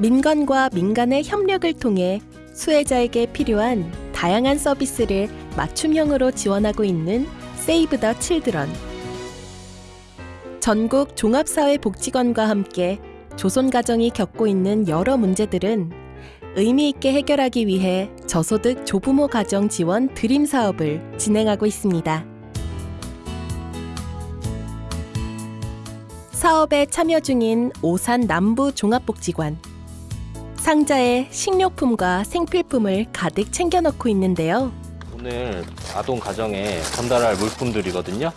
민간과 민간의 협력을 통해 수혜자에게 필요한 다양한 서비스를 맞춤형으로 지원하고 있는 세이브 더 칠드런. 전국 종합사회복지관과 함께 조손가정이 겪고 있는 여러 문제들은 의미 있게 해결하기 위해 저소득 조부모 가정 지원 드림 사업을 진행하고 있습니다. 사업에 참여 중인 오산 남부 종합복지관. 상자에 식료품과 생필품을 가득 챙겨 넣고 있는데요. 오늘 아동 가정에 전달할 물품들이거든요.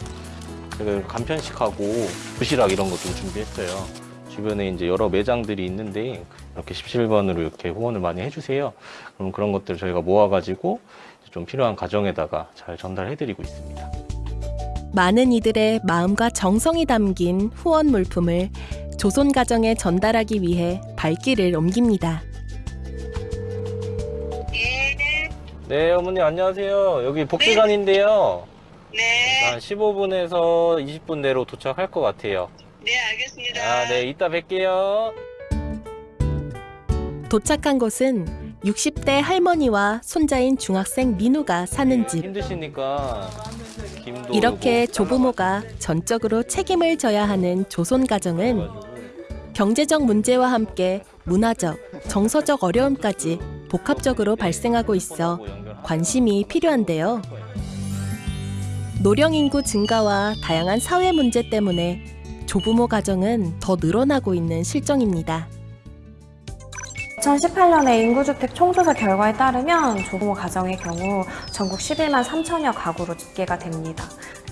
제가 간편식하고 도시락 이런 것도 준비했어요. 주변에 이제 여러 매장들이 있는데 이렇게 17번으로 이렇게 후원을 많이 해주세요. 그럼 그런 것들을 저희가 모아가지고 좀 필요한 가정에다가 잘 전달해드리고 있습니다. 많은 이들의 마음과 정성이 담긴 후원 물품을 조손 가정에 전달하기 위해 발길을 옮깁니다. 네, 어머니 안녕하세요. 여기 복지관인데요. 네, 한 15분에서 20분 내로 도착할 것 같아요. 네, 알겠습니다. 아, 네, 이따 뵐게요. 도착한 곳은 60대 할머니와 손자인 중학생 민우가 사는 집. 힘드시니까 김도 이렇게 조부모가 전적으로 책임을 져야 하는 조손 가정은 경제적 문제와 함께 문화적, 정서적 어려움까지 복합적으로 발생하고 있어 관심이 필요한데요. 노령 인구 증가와 다양한 사회 문제 때문에 조부모 가정은 더 늘어나고 있는 실정입니다. 2018년에 인구주택 총조사 결과에 따르면 조부모 가정의 경우 전국 11만 3천여 가구로 집계가 됩니다.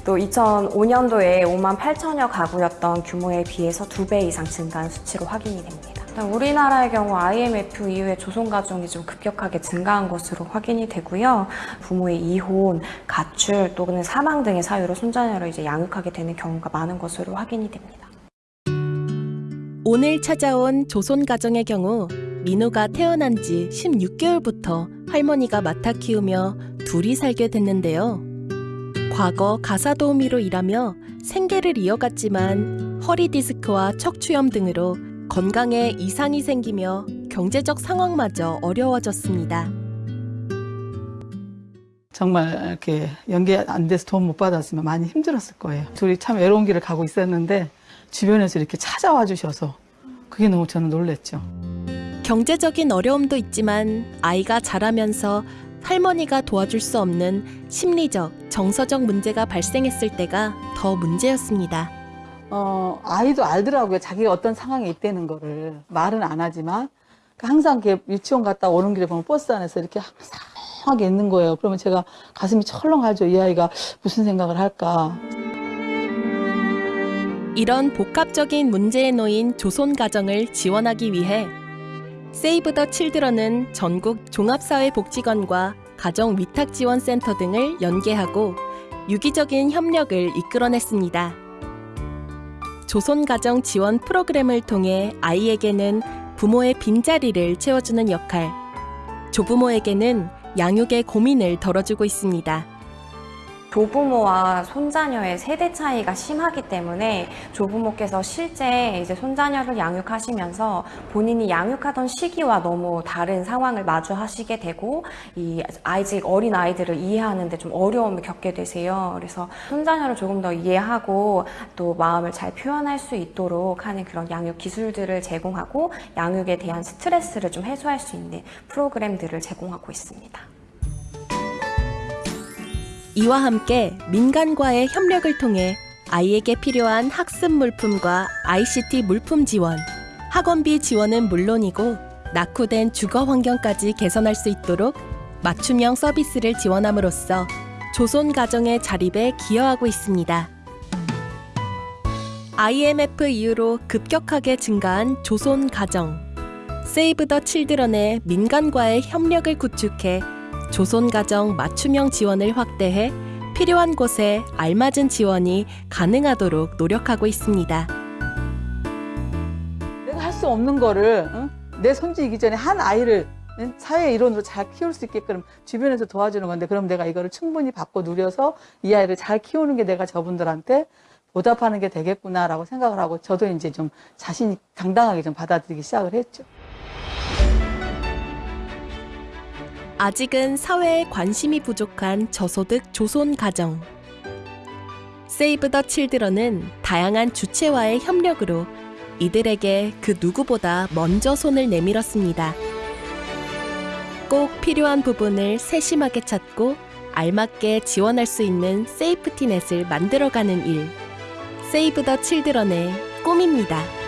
또 2005년도에 5만 8천여 가구였던 규모에 비해서 두배 이상 증가한 수치로 확인이 됩니다. 우리나라의 경우 IMF 이후에 조손 가정이 좀 급격하게 증가한 것으로 확인이 되고요. 부모의 이혼, 가출 또는 사망 등의 사유로 손자녀를 이제 양육하게 되는 경우가 많은 것으로 확인이 됩니다. 오늘 찾아온 조손 가정의 경우 민우가 태어난 지 16개월부터 할머니가 맡아 키우며 둘이 살게 됐는데요. 과거 가사 도우미로 일하며 생계를 이어갔지만 허리 디스크와 척추염 등으로 건강에 이상이 생기며 경제적 상황마저 어려워졌습니다. 정말 이렇게 연계 안 돼서 돈 못 받았으면 많이 힘들었을 거예요. 둘이 참 외로운 길을 가고 있었는데 주변에서 이렇게 찾아와 주셔서 그게 너무 저는 놀랬죠. 경제적인 어려움도 있지만 아이가 자라면서 할머니가 도와줄 수 없는 심리적, 정서적 문제가 발생했을 때가 더 문제였습니다. 어, 아이도 알더라고요. 자기가 어떤 상황에 있다는 거를. 말은 안 하지만. 그 항상 이렇게 유치원 갔다 오는 길에 보면 버스 안에서 이렇게 항상하게 있는 거예요. 그러면 제가 가슴이 철렁하죠. 이 아이가 무슨 생각을 할까. 이런 복합적인 문제에 놓인 조손 가정을 지원하기 위해 세이브 더 칠드런은 전국 종합사회복지관과 가정위탁지원센터 등을 연계하고 유기적인 협력을 이끌어냈습니다. 조손 가정 지원 프로그램을 통해 아이에게는 부모의 빈자리를 채워주는 역할, 조부모에게는 양육의 고민을 덜어주고 있습니다. 조부모와 손자녀의 세대 차이가 심하기 때문에 조부모께서 실제 이제 손자녀를 양육하시면서 본인이 양육하던 시기와 너무 다른 상황을 마주하시게 되고 이 아직 어린 아이들을 이해하는데 좀 어려움을 겪게 되세요. 그래서 손자녀를 조금 더 이해하고 또 마음을 잘 표현할 수 있도록 하는 그런 양육 기술들을 제공하고 양육에 대한 스트레스를 좀 해소할 수 있는 프로그램들을 제공하고 있습니다. 이와 함께 민간과의 협력을 통해 아이에게 필요한 학습 물품과 ICT 물품 지원, 학원비 지원은 물론이고 낙후된 주거 환경까지 개선할 수 있도록 맞춤형 서비스를 지원함으로써 조손 가정의 자립에 기여하고 있습니다. IMF 이후로 급격하게 증가한 조손 가정. 세이브 더 칠드런의 민간과의 협력을 구축해 조손 가정 맞춤형 지원을 확대해 필요한 곳에 알맞은 지원이 가능하도록 노력하고 있습니다. 내가 할 수 없는 거를 응? 내 손주이기 전에 한 아이를 응? 사회 일원으로 잘 키울 수 있게끔 주변에서 도와주는 건데 그럼 내가 이거를 충분히 받고 누려서 이 아이를 잘 키우는 게 내가 저분들한테 보답하는 게 되겠구나라고 생각을 하고 저도 이제 좀 자신이 당당하게 좀 받아들이기 시작을 했죠. 아직은 사회에 관심이 부족한 저소득 조손 가정. 세이브 더 칠드런은 다양한 주체와의 협력으로 이들에게 그 누구보다 먼저 손을 내밀었습니다. 꼭 필요한 부분을 세심하게 찾고 알맞게 지원할 수 있는 세이프티넷을 만들어가는 일. 세이브 더 칠드런의 꿈입니다.